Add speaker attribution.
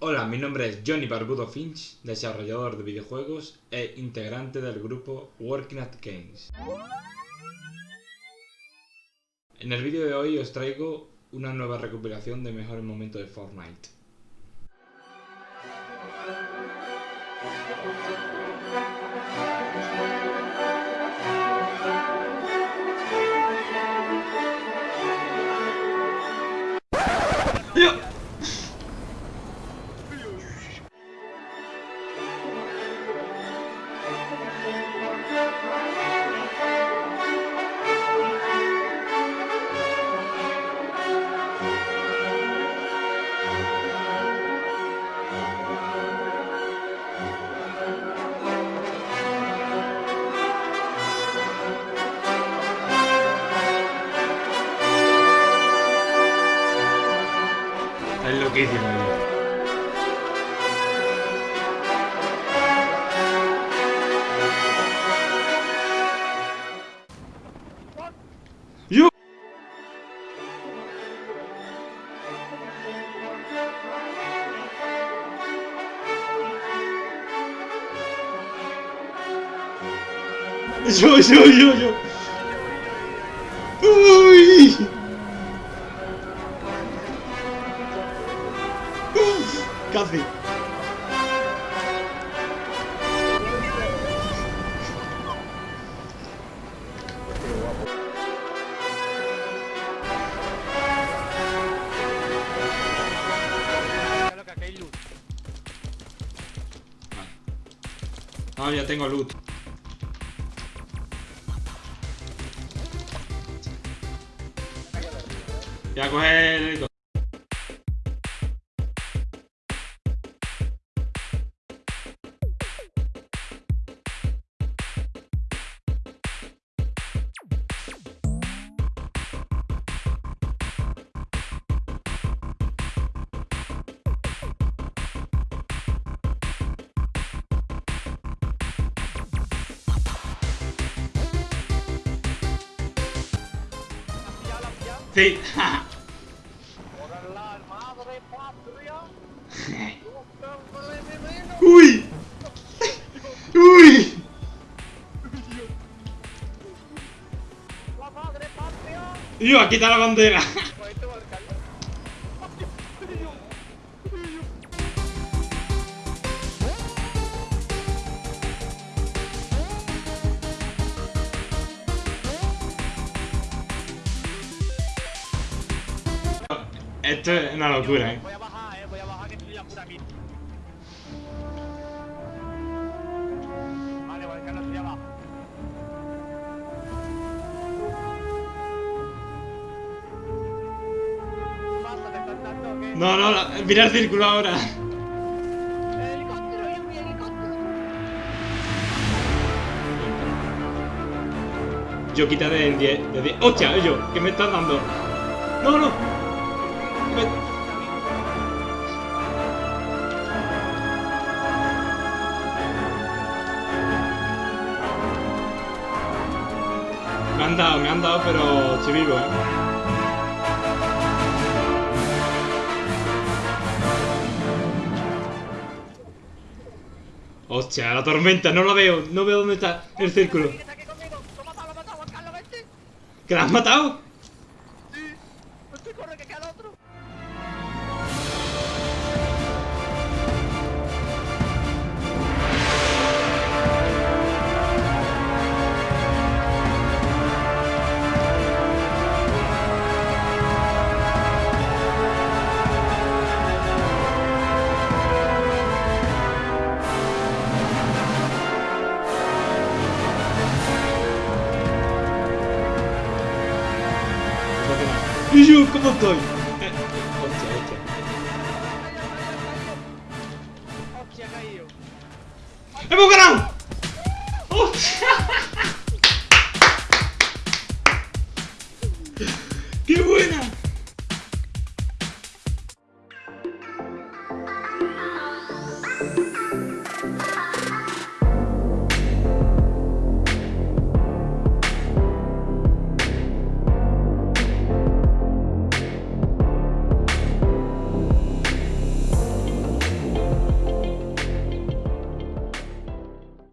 Speaker 1: Hola, mi nombre es Johnny Barbudo Finch, desarrollador de videojuegos e integrante del grupo Working at Games. En el vídeo de hoy os traigo una nueva recopilación de mejores momentos de Fortnite. Es loquísimo. ¡Yo! Yo, yo, yo, yo. Casi. Ah, ya tengo loot. Ya coge el... Sí. Uy. Uy. Yo, aquí está la bandera. Esto es una locura, eh.
Speaker 2: Voy a bajar, eh, voy a bajar que estoy ya pura aquí. Vale, voy a Carlos, estoy abajo. ¿Qué pasa? ¿Te están dando o qué?
Speaker 1: No, no, mira el círculo ahora.
Speaker 2: ¡El helicóptero, eh!
Speaker 1: Yo quítate el 10. De 10. ¡Hostia, ellos! ¿Qué me están dando? ¡No, no! Han dado, me han dado, pero vivo, ¿eh? Hostia, la tormenta, no la veo, no veo dónde está el círculo.
Speaker 2: Que está aquí conmigo.
Speaker 1: ¿Y yo cómo estoy? Eh, hostia, hostia.
Speaker 2: Hostia, ha caído.